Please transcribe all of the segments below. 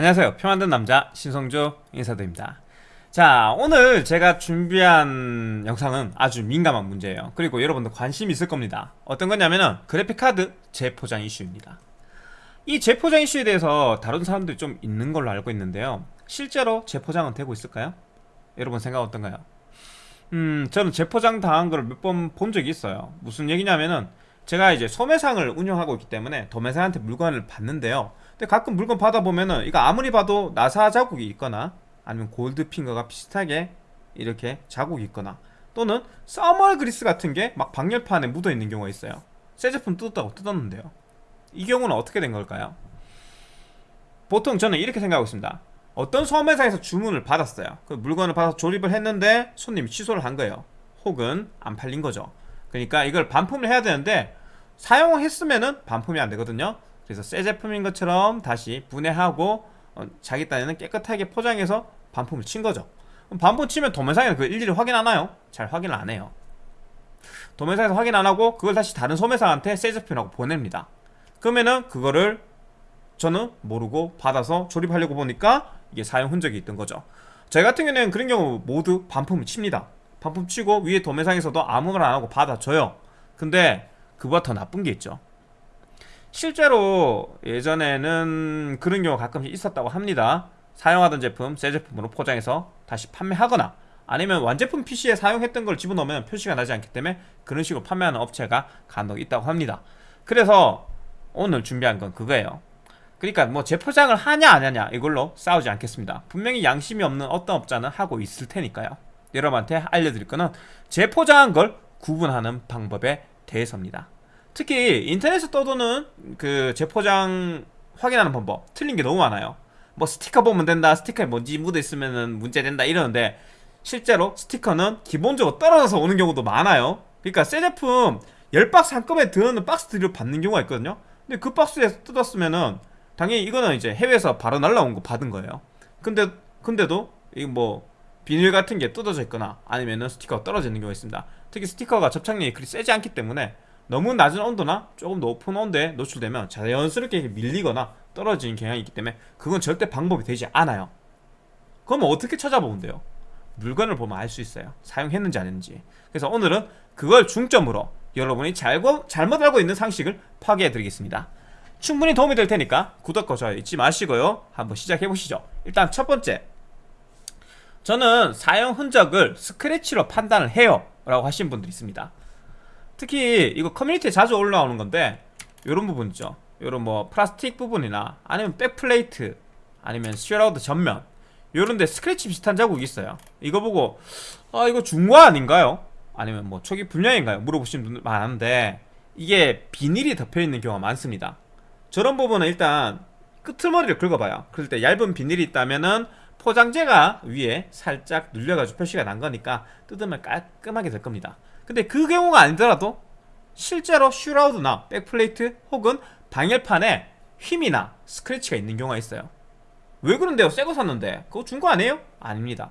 안녕하세요. 평안든 남자 신성조 인사드립니다. 자 오늘 제가 준비한 영상은 아주 민감한 문제예요. 그리고 여러분들 관심 있을 겁니다. 어떤 거냐면은 그래픽카드 재포장 이슈입니다. 이 재포장 이슈에 대해서 다른 사람들이 좀 있는 걸로 알고 있는데요. 실제로 재포장은 되고 있을까요? 여러분 생각 어떤가요? 음 저는 재포장 당한 걸 몇 번 본 적이 있어요. 무슨 얘기냐면은 제가 이제 소매상을 운영하고 있기 때문에 도매상한테 물건을 받는데요. 근데 가끔 물건 받아보면은 이거 아무리 봐도 나사 자국이 있거나 아니면 골드핑거가 비슷하게 이렇게 자국이 있거나 또는 써멀 그리스 같은 게 막 방열판에 묻어 있는 경우가 있어요. 새 제품 뜯었다고 뜯었는데요. 이 경우는 어떻게 된 걸까요? 보통 저는 이렇게 생각하고 있습니다. 어떤 소매상에서 주문을 받았어요. 그 물건을 받아서 조립을 했는데 손님이 취소를 한 거예요. 혹은 안 팔린 거죠. 그러니까 이걸 반품을 해야 되는데 사용했으면은 반품이 안 되거든요. 그래서 새 제품인 것처럼 다시 분해하고 어, 자기 딴에는 깨끗하게 포장해서 반품을 친 거죠. 반품 치면 도매상에는 그 일일이 확인 하나요? 잘 확인을 안 해요. 도매상에서 확인 안 하고 그걸 다시 다른 소매상한테 새 제품이라고 보냅니다. 그러면은 그거를 저는 모르고 받아서 조립하려고 보니까 이게 사용 흔적이 있던 거죠. 저 같은 경우에는 그런 경우 모두 반품을 칩니다. 반품 치고 위에 도매상에서도 아무 말 안 하고 받아줘요. 근데 그보다 더 나쁜 게 있죠. 실제로 예전에는 그런 경우가 가끔씩 있었다고 합니다. 사용하던 제품 새 제품으로 포장해서 다시 판매하거나 아니면 완제품 PC에 사용했던 걸 집어넣으면 표시가 나지 않기 때문에 그런 식으로 판매하는 업체가 간혹 있다고 합니다. 그래서 오늘 준비한 건 그거예요. 그러니까 뭐 재포장을 하냐 안 하냐 이걸로 싸우지 않겠습니다. 분명히 양심이 없는 어떤 업자는 하고 있을 테니까요. 여러분한테 알려드릴 거는 재포장한 걸 구분하는 방법에 대해서입니다. 특히 인터넷에 떠도는 그 재포장 확인하는 방법 틀린 게 너무 많아요. 뭐 스티커 보면 된다 스티커에 먼지 묻어 있으면 문제 된다 이러는데 실제로 스티커는 기본적으로 떨어져서 오는 경우도 많아요. 그러니까 새 제품 10박스 한꺼번에 들어오는 박스들을 받는 경우가 있거든요. 근데 그 박스에서 뜯었으면은 당연히 이거는 이제 해외에서 바로 날라온 거 받은 거예요. 근데 근데도 이 뭐 비닐 같은 게 뜯어져 있거나 아니면은 스티커가 떨어져 있는 경우가 있습니다 특히 스티커가 접착력이 그리 세지 않기 때문에 너무 낮은 온도나 조금 높은 온도에 노출되면 자연스럽게 밀리거나 떨어지는 경향이 있기 때문에 그건 절대 방법이 되지 않아요. 그러면 어떻게 찾아보면 돼요? 물건을 보면 알 수 있어요. 사용했는지 안 했는지. 그래서 오늘은 그걸 중점으로 여러분이 잘고, 잘못 알고 있는 상식을 파괴해 드리겠습니다. 충분히 도움이 될 테니까 구독과 좋아요 잊지 마시고요. 한번 시작해 보시죠. 일단 첫 번째. 저는 사용 흔적을 스크래치로 판단을 해요 라고 하신 분들이 있습니다. 특히 이거 커뮤니티에 자주 올라오는 건데 이런 부분 있죠. 이런 뭐 플라스틱 부분이나 아니면 backplate 아니면 shroud 전면 요런데 스크래치 비슷한 자국이 있어요. 이거 보고 아 이거 중고 아닌가요? 아니면 뭐 초기 불량인가요? 물어보시는 분들 많은데 이게 비닐이 덮여있는 경우가 많습니다. 저런 부분은 일단 끄트머리를 긁어봐요. 그럴 때 얇은 비닐이 있다면은 포장재가 위에 살짝 눌려가지고 표시가 난 거니까 뜯으면 깔끔하게 될 겁니다. 근데 그 경우가 아니더라도 실제로 슈라우드나 백플레이트 혹은 방열판에 휨이나 스크래치가 있는 경우가 있어요. 왜 그런데요? 새 거 샀는데. 그거 준 거 아니에요? 아닙니다.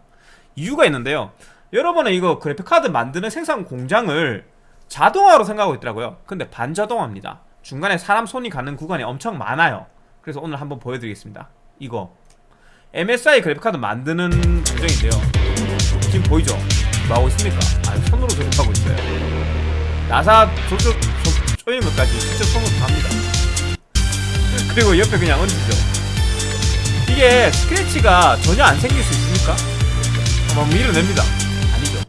이유가 있는데요. 여러분은 이거 그래픽카드 만드는 생산 공장을 자동화로 생각하고 있더라고요. 근데 반자동화입니다. 중간에 사람 손이 가는 구간이 엄청 많아요. 그래서 오늘 한번 보여드리겠습니다. 이거 MSI 그래픽카드 만드는 공정인데요. 지금 보이죠? 뭐하고 있습니까? 아 손으로 조립하고 있어요. 나사 조절 조이는 것까지 직접 손으로 합니다. 그리고 옆에 그냥 얹히죠. 이게 스크래치가 전혀 안 생길 수 있습니까? 막 밀어냅니다. 아니죠.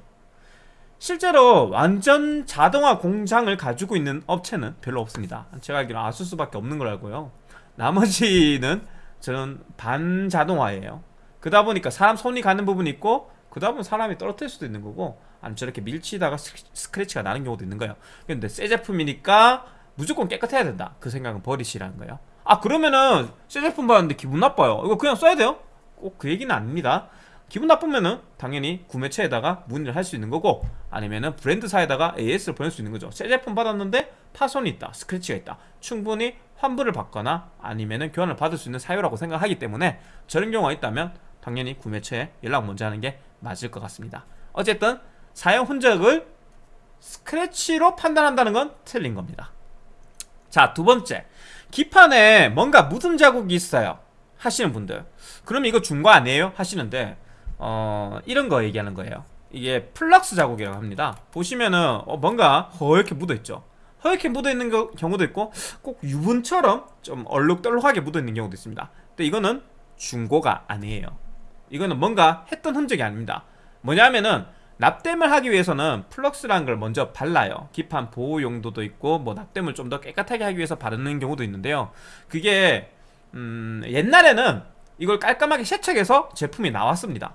실제로 완전 자동화 공장을 가지고 있는 업체는 별로 없습니다. 제가 알기로 아수스밖에 없는 걸 알고요. 나머지는 저는 반자동화예요. 그러다 보니까 사람 손이 가는 부분이 있고 그러다 보면 사람이 떨어뜨릴 수도 있는 거고 아니면 저렇게 밀치다가 스크래치가 나는 경우도 있는 거예요. 근데 새 제품이니까 무조건 깨끗해야 된다. 그 생각은 버리시라는 거예요. 아 그러면은 새 제품 받았는데 기분 나빠요. 이거 그냥 써야 돼요? 꼭 그 얘기는 아닙니다. 기분 나쁘면은 당연히 구매처에다가 문의를 할 수 있는 거고 아니면은 브랜드사에다가 AS를 보낼 수 있는 거죠. 새 제품 받았는데 파손이 있다 스크래치가 있다 충분히 환불을 받거나 아니면은 교환을 받을 수 있는 사유라고 생각하기 때문에 저런 경우가 있다면 당연히 구매처에 연락 먼저 하는 게 맞을 것 같습니다. 어쨌든 사용 흔적을 스크래치로 판단한다는 건 틀린 겁니다. 자 두 번째. 기판에 뭔가 묻은 자국이 있어요? 하시는 분들. 그럼 이거 중고 아니에요? 하시는데 어 이런 거 얘기하는 거예요. 이게 flux 자국이라고 합니다. 보시면은 어, 뭔가 허옇게 묻어있죠 허옇게 묻어있는 거- 경우도 있고 꼭 유분처럼 좀 얼룩덜룩하게 묻어있는 경우도 있습니다. 근데 이거는 중고가 아니에요. 이거는 뭔가 했던 흔적이 아닙니다. 뭐냐면은 납땜을 하기 위해서는 flux라는 걸 먼저 발라요. 기판 보호 용도도 있고 뭐 납땜을 좀 더 깨끗하게 하기 위해서 바르는 경우도 있는데요. 그게 음, 옛날에는 이걸 깔끔하게 세척해서 제품이 나왔습니다.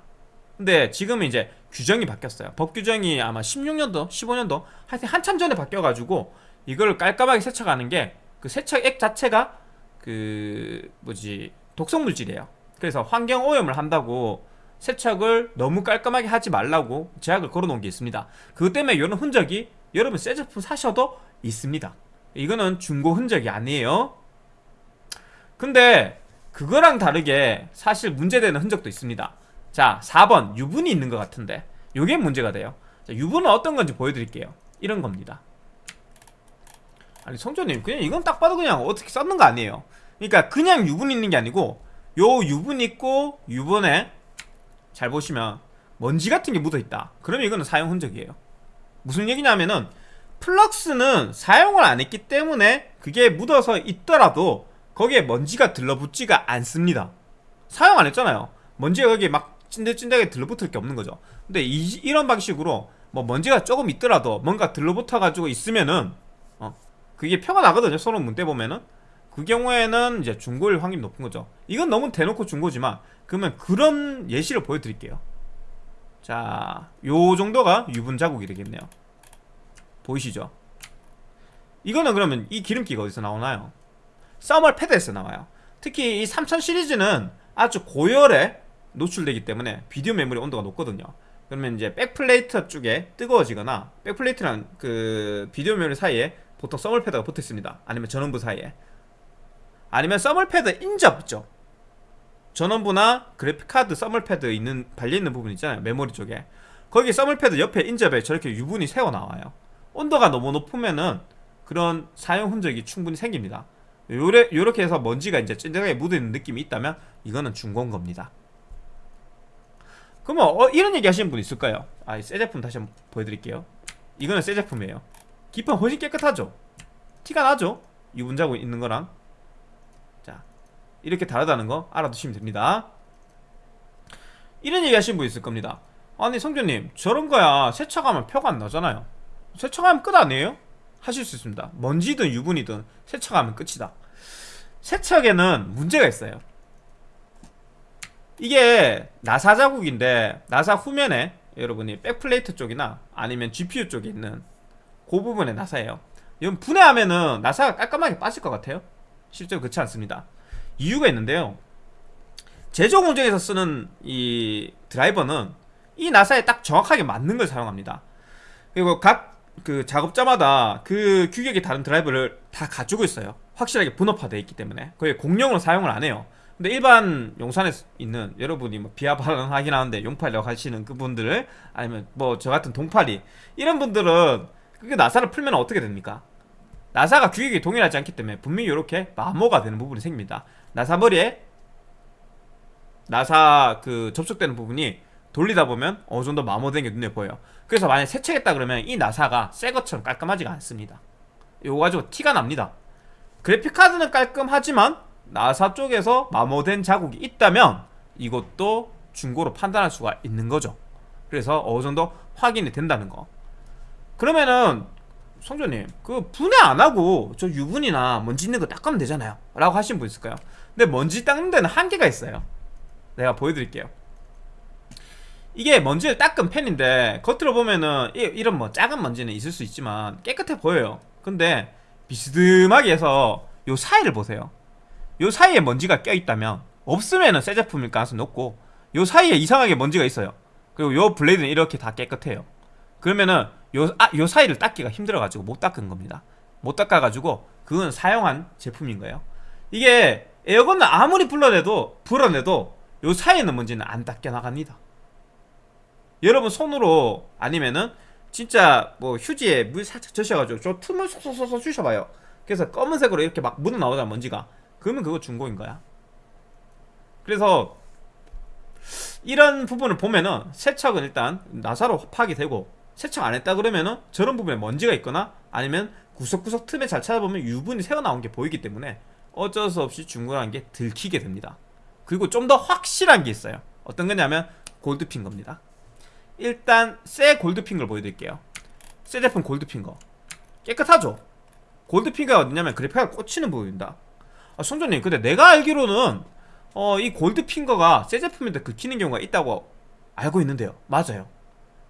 근데 지금은 이제 규정이 바뀌었어요. 법 규정이 아마 16년도 15년도 하여튼 한참 전에 바뀌어가지고 이걸 깔끔하게 세척하는 게 그 세척액 자체가 그 뭐지 독성 물질이에요 그래서 환경 오염을 한다고 세척을 너무 깔끔하게 하지 말라고 제약을 걸어놓은 게 있습니다. 그것 때문에 이런 흔적이 여러분 새 제품 사셔도 있습니다. 이거는 중고 흔적이 아니에요. 근데 그거랑 다르게 사실 문제되는 흔적도 있습니다. 자, 4번 유분이 있는 것 같은데 이게 문제가 돼요. 자, 유분은 어떤 건지 보여드릴게요. 이런 겁니다. 아니 성조님 그냥 이건 딱 봐도 그냥 어떻게 썼는 거 아니에요. 그러니까 그냥 유분 있는 게 아니고 요 유분 있고 유분에 잘 보시면 먼지 같은 게 묻어 있다. 그러면 이거는 사용 흔적이에요. 무슨 얘기냐면은 플럭스는 사용을 안 했기 때문에 그게 묻어서 있더라도 거기에 먼지가 들러붙지가 않습니다. 사용 안 했잖아요. 먼지가 거기에 막 찐득찐득하게 들러붙을 게 없는 거죠. 근데 이, 이런 방식으로 뭐 먼지가 조금 있더라도 뭔가 들러붙어 가지고 있으면은 어 그게 표가 나거든요. 서로 문대 보면은 그 경우에는 이제 중고일 확률이 높은 거죠. 이건 너무 대놓고 중고지만 그러면 그런 예시를 보여드릴게요. 자, 요 정도가 유분 자국이 되겠네요. 보이시죠? 이거는 그러면 이 기름기가 어디서 나오나요? thermal 패드에서 나와요. 특히 이 3000 시리즈는 아주 고열에 노출되기 때문에 비디오 메모리 온도가 높거든요. 그러면 이제 backplate 쪽에 뜨거워지거나 backplate랑 그 비디오 메모리 사이에 보통 thermal 패드가 붙어 있습니다. 아니면 전원부 사이에. 아니면 thermal 패드 인접 있죠. 전원부나 그래픽카드 thermal 패드 있는 발려있는 부분 있잖아요. 메모리 쪽에. 거기 thermal 패드 옆에 인접에 저렇게 유분이 새어 나와요. 온도가 너무 높으면은 그런 사용 흔적이 충분히 생깁니다. 요래, 요렇게 해서 먼지가 이제 찐득하게 묻어있는 느낌이 있다면 이거는 중고인 겁니다. 그러면 어, 이런 얘기 하시는 분 있을까요? 아, 새 제품 다시 한번 보여드릴게요. 이거는 새 제품이에요 기판 훨씬 깨끗하죠? 티가 나죠? 유분 자국 있는 거랑. 자 이렇게 다르다는 거 알아두시면 됩니다. 이런 얘기 하시는 분 있을 겁니다. 아니 성준님 저런 거야. 세척하면 표가 안 나잖아요. 세척하면 끝 아니에요? 하실 수 있습니다. 먼지든 유분이든 세척하면 끝이다. 세척에는 문제가 있어요. 이게 나사 자국인데 나사 후면에 여러분이 백플레이트 쪽이나 아니면 GPU 쪽에 있는 그 부분의 나사예요 이건 분해하면은 나사가 깔끔하게 빠질 것 같아요 실제로 그렇지 않습니다 이유가 있는데요. 제조 공정에서 쓰는 이 드라이버는 이 나사에 딱 정확하게 맞는 걸 사용합니다. 그리고 각 그 작업자마다 그 규격이 다른 드라이버를 다 가지고 있어요. 확실하게 분업화되어 있기 때문에 거의 공용으로 사용을 안 해요. 근데 일반 용산에 있는 여러분이 뭐 비하 발언 하긴 하는데 용팔이라고 하시는 그분들을 아니면 뭐 저 같은 동팔이 이런 분들은 그게 나사를 풀면 어떻게 됩니까? 나사가 규격이 동일하지 않기 때문에 분명히 이렇게 마모가 되는 부분이 생깁니다. 나사 머리에 나사 그 접촉되는 부분이 돌리다 보면 어느 정도 마모된 게 눈에 보여요. 그래서 만약 세척했다 그러면 이 나사가 새 것처럼 깔끔하지가 않습니다. 이거 가지고 티가 납니다. 그래픽카드는 깔끔하지만 나사 쪽에서 마모된 자국이 있다면 이것도 중고로 판단할 수가 있는 거죠. 그래서 어느 정도 확인이 된다는 거. 그러면은 성조님 그 분해 안 하고 저 유분이나 먼지 있는 거 닦으면 되잖아요. 라고 하신 분 있을까요? 근데 먼지 닦는 데는 한계가 있어요. 내가 보여드릴게요. 이게 먼지를 닦은 팬인데 겉으로 보면은 이, 이런 뭐 작은 먼지는 있을 수 있지만 깨끗해 보여요. 근데 비스듬하게 해서 요 사이를 보세요. 요 사이에 먼지가 껴있다면 없으면은 새 제품일 가능성이 높고 요 사이에 이상하게 먼지가 있어요. 그리고 요 blade는 이렇게 다 깨끗해요. 그러면은 요, 아, 요 사이를 닦기가 힘들어가지고 못 닦은 겁니다. 못 닦아가지고 그건 사용한 제품인 거예요. 이게 에어건은 아무리 불러내도 불어내도 요 사이에 있는 먼지는 안 닦여 나갑니다. 여러분 손으로 아니면은 진짜 뭐 휴지에 물 살짝 적셔가지고 저 틈을 쏙쏙쏙 주셔봐요. 그래서 검은색으로 이렇게 막 묻어 나오잖아 먼지가. 그러면 그거 중고인 거야. 그래서 이런 부분을 보면은 세척은 일단 나사로 파악이 되고 세척 안 했다 그러면은 저런 부분에 먼지가 있거나 아니면 구석구석 틈에 잘 찾아보면 유분이 새어나온 게 보이기 때문에 어쩔 수 없이 중고라는 게 들키게 됩니다. 그리고 좀 더 확실한 게 있어요. 어떤 거냐면 골드핑거입니다. 일단 새 골드핑거를 보여드릴게요. 새 제품 골드핑거. 깨끗하죠? 골드핑거가 어디냐면 그래픽카드 꽂히는 부분입니다. 아, 손전님 근데 내가 알기로는 어, 이 골드핑거가 새 제품인데 긁히는 경우가 있다고 알고 있는데요. 맞아요. 어,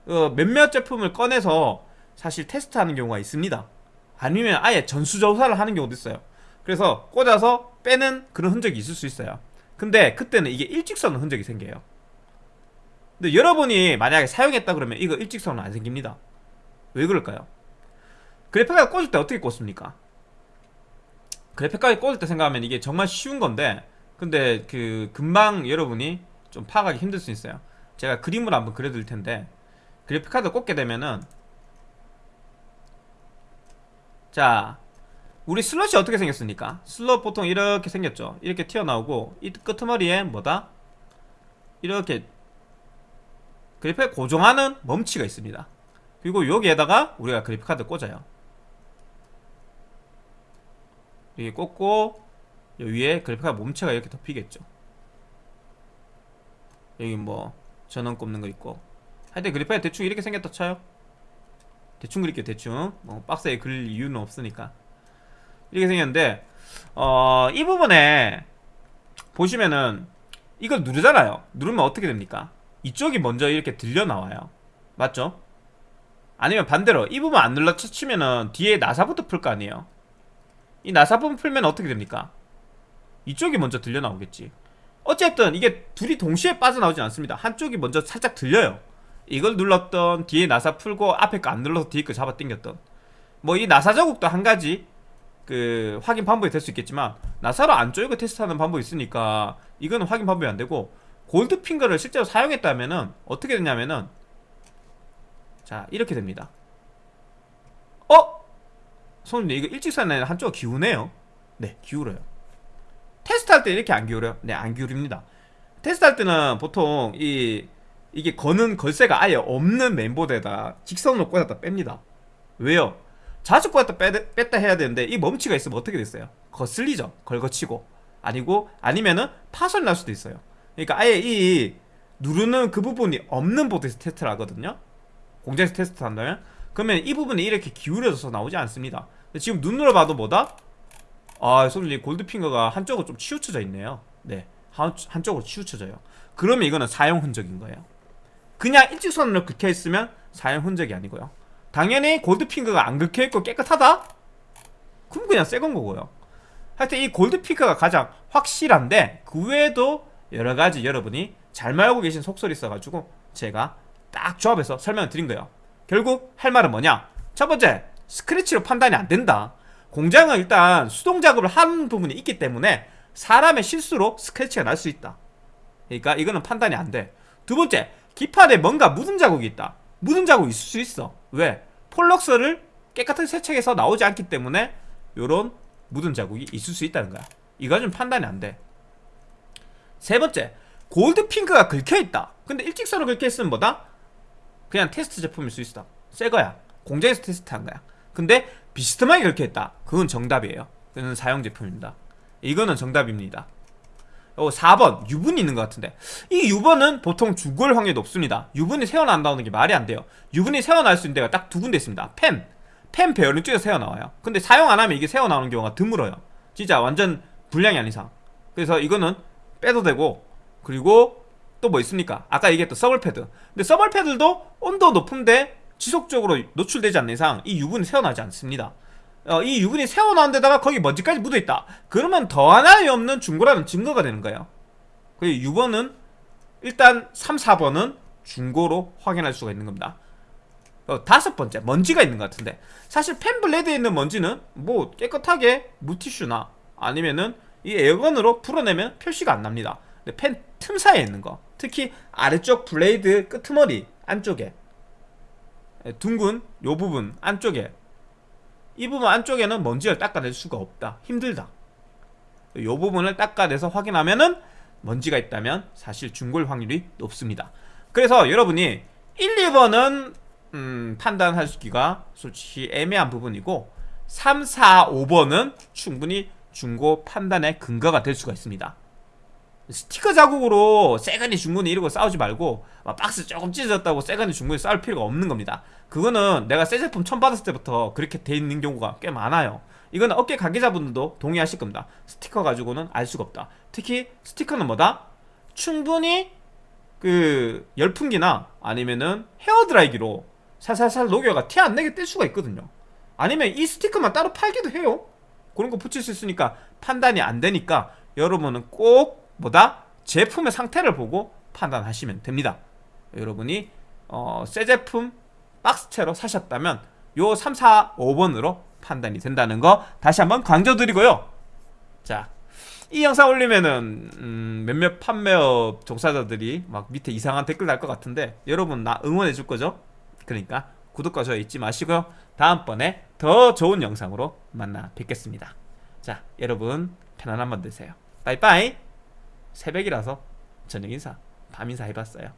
몇몇 제품을 꺼내서 사실 테스트하는 경우가 있습니다. 아니면 아예 전수조사를 하는 경우도 있어요. 그래서 꽂아서 빼는 그런 흔적이 있을 수 있어요. 근데 그때는 이게 일직선의 흔적이 생겨요. 근데 여러분이 만약에 사용했다 그러면 이거 일직선은 안 생깁니다. 왜 그럴까요? 그래픽카드 꽂을 때 어떻게 꽂습니까? 그래픽카드 꽂을 때 생각하면 이게 정말 쉬운 건데 근데 그 금방 여러분이 좀 파악하기 힘들 수 있어요. 제가 그림을 한번 그려드릴 텐데 그래픽카드 꽂게 되면은. 자 우리 슬롯이 어떻게 생겼습니까? 슬롯 보통 이렇게 생겼죠. 이렇게 튀어나오고 이 끄트머리에 뭐다? 이렇게 그래픽 고정하는 멈치가 있습니다. 그리고 여기에다가 우리가 그래픽카드 꽂아요. 이렇게 꽂고 위에 그래픽카드 몸체가 이렇게 덮이겠죠. 여기 뭐 전원 꼽는 거 있고 하여튼 그래픽카드 대충 이렇게 생겼다 쳐요. 대충 그릴게요 대충. 뭐 박스에 그릴 이유는 없으니까. 이렇게 생겼는데 어, 이 부분에 보시면은 이걸 누르잖아요. 누르면 어떻게 됩니까? 이쪽이 먼저 이렇게 들려 나와요. 맞죠? 아니면 반대로 이 부분 안 눌러 치면은 뒤에 나사부터 풀 거 아니에요. 이 나사 부분 풀면 어떻게 됩니까? 이쪽이 먼저 들려 나오겠지. 어쨌든 이게 둘이 동시에 빠져나오진 않습니다. 한쪽이 먼저 살짝 들려요 이걸 눌렀던 뒤에 나사 풀고 앞에 거 안 눌러서 뒤에 거 잡아 당겼던. 뭐 이 나사 자국도 한 가지 그 확인 방법이 될 수 있겠지만 나사로 안 쪼이고 테스트하는 방법이 있으니까 이거는 확인 방법이 안 되고 골드 핑거를 실제로 사용했다면은 어떻게 되냐면은 자 이렇게 됩니다. 어? 손님 이거 일직선에 한쪽 기우네요. 네 기울어요. 테스트할 때 이렇게 안 기울어요? 네안 기울입니다. 테스트할 때는 보통 이 이게 거는 걸쇠가 아예 없는 멤버드에다 직선으로 꽂았다 뺍니다. 왜요? 자주 꽂았다 빼, 뺐다 해야 되는데 이 멈치가 있으면 어떻게 됐어요? 거슬리죠. 걸거치고. 아니고 아니면은 파손이 날 수도 있어요. 그러니까 아예 이 누르는 그 부분이 없는 보드에서 테스트를 하거든요. 공장에서 테스트 한다면. 그러면 이 부분이 이렇게 기울여져서 나오지 않습니다. 지금 눈으로 봐도 뭐다? 아 솔직히 골드핑거가 한쪽으로 좀 치우쳐져 있네요. 네. 한, 한쪽으로 치우쳐져요. 그러면 이거는 사용 흔적인 거예요 그냥 일직선으로 긁혀있으면 사용 흔적이 아니고요. 당연히 골드핑거가 안 긁혀있고 깨끗하다? 그럼 그냥 새건 거고요. 하여튼 이 골드핑거가 가장 확실한데 그 외에도 여러가지 여러분이 잘 알고 계신 속설이 있어가지고 제가 딱 조합해서 설명을 드린 거예요. 결국 할 말은 뭐냐? 첫 번째 스크래치로 판단이 안 된다. 공장은 일단 수동 작업을 하는 부분이 있기 때문에 사람의 실수로 스크래치가 날 수 있다. 그러니까 이거는 판단이 안돼두 번째 기판에 뭔가 묻은 자국이 있다. 묻은 자국이 있을 수 있어. 왜? 폴럭스를 깨끗하게 세척해서 나오지 않기 때문에 요런 묻은 자국이 있을 수 있다는 거야. 이거 좀 판단이 안돼 세 번째 골드 핑크가 긁혀있다. 근데 일직선으로 긁혀있으면 뭐다? 그냥 테스트 제품일 수 있어. 새 거야. 공장에서 테스트한 거야. 근데 비스듬하게 했다. 그건 정답이에요. 그는 사용 제품입니다. 이거는 정답입니다 어, 4번. 유분이 있는 것 같은데. 이 유분은 보통 죽을 확률이 높습니다. 유분이 새어난다는 게 말이 안 돼요. 유분이 새어날 수 있는 데가 딱 두 군데 있습니다. 펜, 펜 배열은 쪽에서 새어나와요. 근데 사용 안 하면 이게 새어나오는 경우가 드물어요. 진짜 완전 불량이 아닌 이상. 그래서 이거는 빼도 되고 그리고 또 뭐 있습니까? 아까 얘기했던 서벌 패드. 근데 서벌 패드도 온도 높은데 지속적으로 노출되지 않는 이상 이 유분이 새어나지 않습니다 어, 이 유분이 새어나온 데다가 거기 먼지까지 묻어있다. 그러면 더 하나의 없는 중고라는 증거가 되는 거예요. 그 6번은 일단 3, 4번은 중고로 확인할 수가 있는 겁니다. 어, 다섯 번째 먼지가 있는 것 같은데. 사실 팬 blade에 있는 먼지는 뭐 깨끗하게 물티슈나 아니면은 이 air gun으로 풀어내면 표시가 안 납니다. 근데 팬 틈 사이에 있는 거. 특히 아래쪽 blade 끄트머리 안쪽에 예, 둥근 요 부분 안쪽에 이 부분 안쪽에는 먼지를 닦아낼 수가 없다 힘들다 요 부분을 닦아내서 확인하면은 먼지가 있다면 사실 중고일 확률이 높습니다. 그래서 여러분이 1, 2번은 음, 판단하기가 솔직히 애매한 부분이고 3, 4, 5번은 충분히 중고 판단의 근거가 될 수가 있습니다. 스티커 자국으로 세간이 중고니 이러고 싸우지 말고 막 박스 조금 찢어졌다고 세간이 중고니 싸울 필요가 없는 겁니다. 그거는 내가 새 제품 처음 받았을 때부터 그렇게 돼 있는 경우가 꽤 많아요. 이거는 업계 관계자분들도 동의하실 겁니다. 스티커 가지고는 알 수가 없다. 특히 스티커는 뭐다? 충분히 그 열풍기나 아니면은 헤어드라이기로 살살살 녹여가 티 안 내게 뗄 수가 있거든요. 아니면 이 스티커만 따로 팔기도 해요. 그런 거 붙일 수 있으니까 판단이 안 되니까 여러분은 꼭 뭐다? 제품의 상태를 보고 판단하시면 됩니다. 여러분이 어, 새 제품 박스채로 사셨다면 요 3, 4, 5번으로 판단이 된다는 거 다시 한번 강조드리고요. 자, 이 영상 올리면은 음, 몇몇 판매업 종사자들이 막 밑에 이상한 댓글 날 것 같은데 여러분 나 응원해 줄 거죠? 그러니까 구독과 좋아요 잊지 마시고요. 다음번에 더 좋은 영상으로 만나 뵙겠습니다. 자, 여러분 편안한 밤 되세요. 빠이빠이. 새벽이라서 저녁 인사, 밤 인사 해봤어요.